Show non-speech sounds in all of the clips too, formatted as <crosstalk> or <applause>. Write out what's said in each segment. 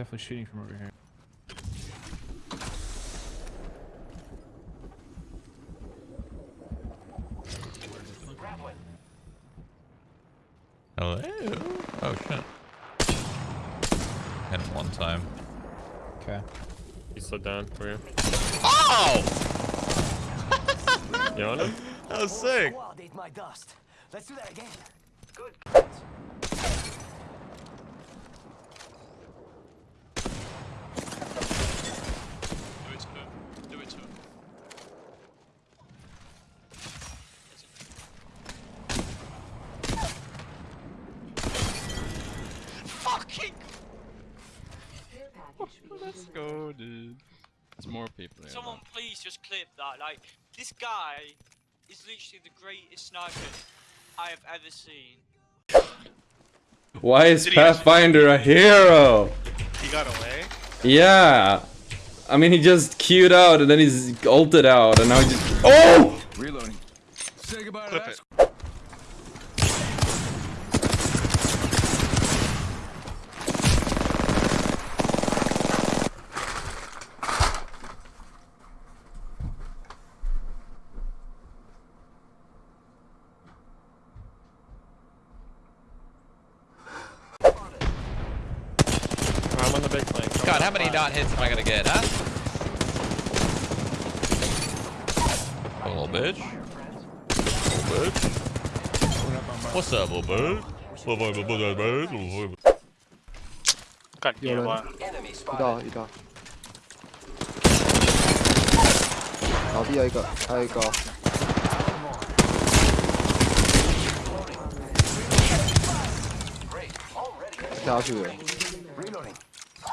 Definitely shooting from over here. Hello? Oh shit. Hit him one time. Okay. He slid down for you. Oh! You on him? That was sick. Squad ate my dust. Let's do that again. Good. Do it to him. Do it to him. Fucking! Let's go, dude. There's more people here. Someone please just clip that. Like, this guy is literally the greatest sniper I have ever seen. Why is Pathfinder a hero? He got away. Yeah. I mean, he just queued out and then he's ulted out and now he just. Oh! Reloading. Say goodbye Clip it. I'm on the big flank. I'm god, how many dot hits am I gonna get, huh? Little bitch. Little bitch. What's up, little bitch? Got you one. 이다, 이다. 나비야, 이거, 아, 이거. 나 아쉬워요.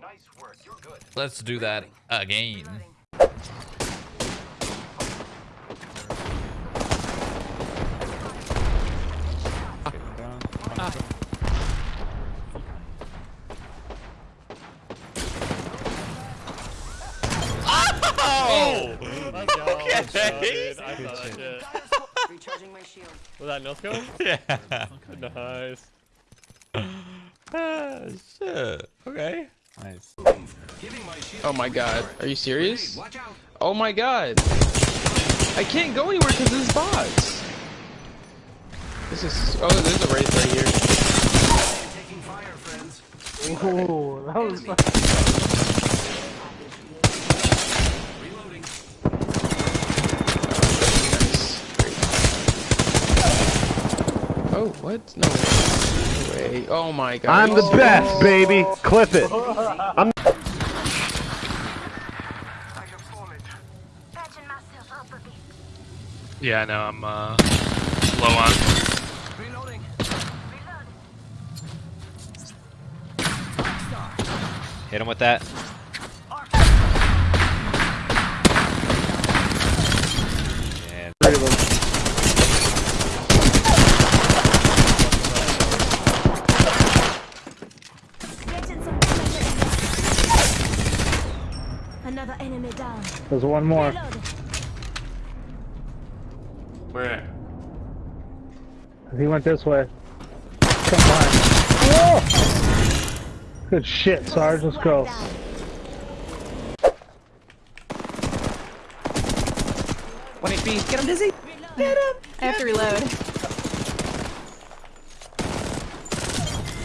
Nice work. You're good. Let's do that again. Down. Oh! Let's go. Let's go, Okay. dude. I saw that shit. Recharging my shield. <laughs> Was that no scope? <laughs> Yeah. Nice. <laughs> Ah, shit. Okay. Nice. Oh my god. Are you serious? Oh my god. I can't go anywhere because this bots. This is. Oh, there's a race right here. Taking that was Reloading. Oh, what? No way. Oh my god. I'm the Oh. best, baby. Clip it. I'm I have fallen. Patching myself up a bit. Yeah, I know. I'm uh, low on. Reloading. Hit him with that. And There's one more. Reloading. Where? He went this way. Come on. Oh! Good shit, Sarge. Let's go. Down. one HP. Get him, Dizzy. I have to reload.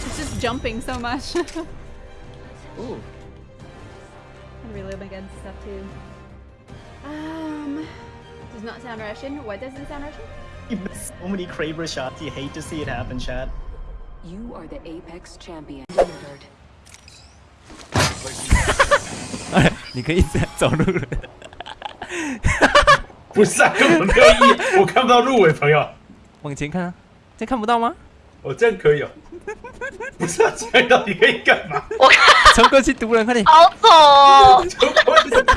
It's just jumping so much. <laughs> Ooh. I reload my guns and stuff too. Um, does not sound Russian. What doesn't sound Russian? So many Kraber shots. You hate to see it happen, Chad. You are the Apex champion. <laughs> 你可以走路了。不是啊，根本没有意义，我看不到路诶，朋友。往前看啊，这看不到吗？我这样可以哦。 <laughs> 不是啊，这样到底可以干嘛？我冲过去毒人，快点！好走哦！冲去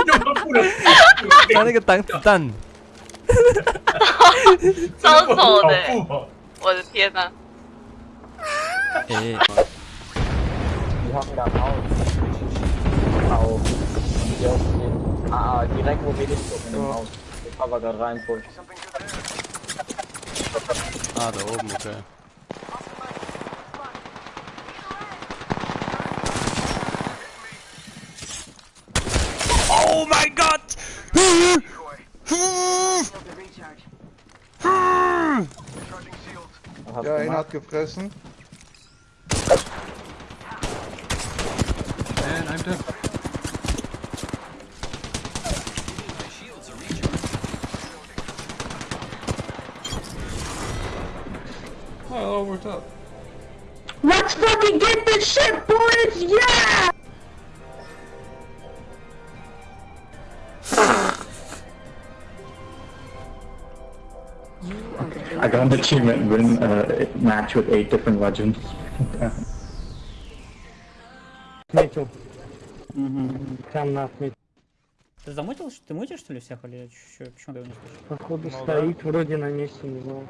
又不能，拿那个挡子弹。超丑的、我的天哪、啊！一号飞到好，好，我们就直接啊，直接过飞的速度，然后把那个 rain push。啊，都没事。Ja, einer hat gefressen. Äh, and I'm dead. Oh, it all worked out. Let's fucking get this shit, boys! Yeah! I got an achievement win a match with eight different legends. Метил. Прям на отметил. Ты заметил, что ты мутишь, что ли, всех, или чё, почему ты его не слышишь? Походу стоит вроде на месте, не знаю.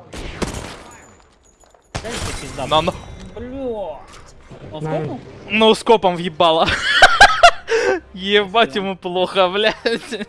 Дай тебе пизда. На, на. Блядь. Он скопнул? Ну, скопом въебало. <laughs> Ебать ему плохо, блядь.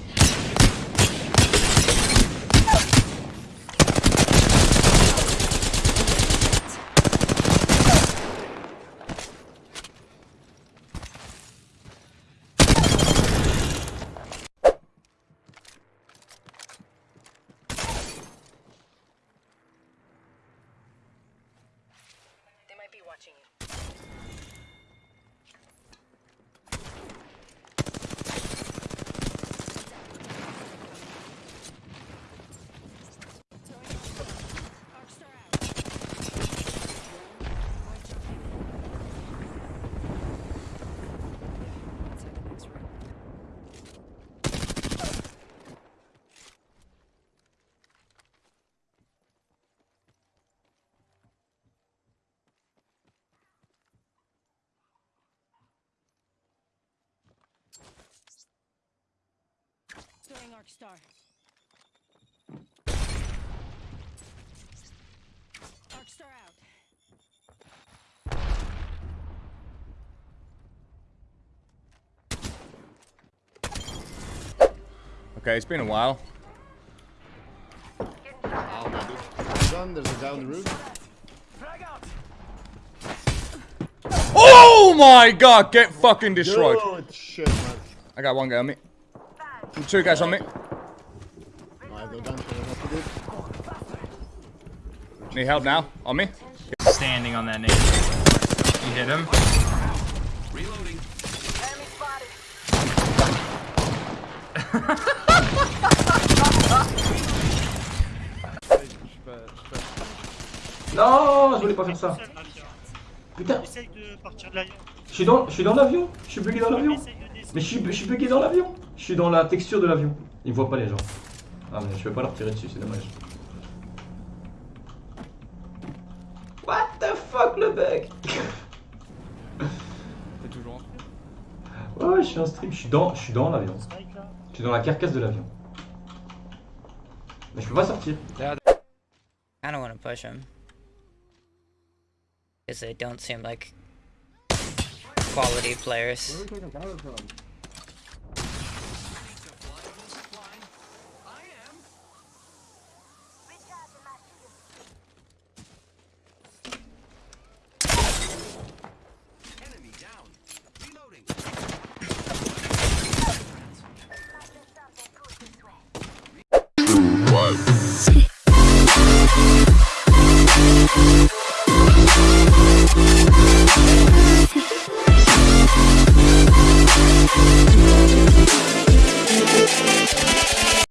Throwing Arc Star. Arc Star out. Okay, it's been a while. Done, there's a down the roof. Oh my god, get fucking destroyed. Good shit, man. I got one guy on me. Two guys on me. I go down to the Need help now? On me? Standing on that name. You hit him? Reloading. Non, je voulais pas faire ça. Putain. Je suis dans, je suis dans l'avion. Je suis bugué dans l'avion. Mais je suis, je suis bugué dans l'avion. Je suis dans la texture de l'avion. Ils me voient pas les gens. Ah mais je peux pas leur tirer dessus, c'est dommage. What the fuck le bug? T'es toujours Ouais, ouais, je suis en stream. Je suis dans, je suis dans l'avion. Je suis dans la carcasse de l'avion. Mais je peux pas sortir. I don't want to push him. Because they don't seem like quality players.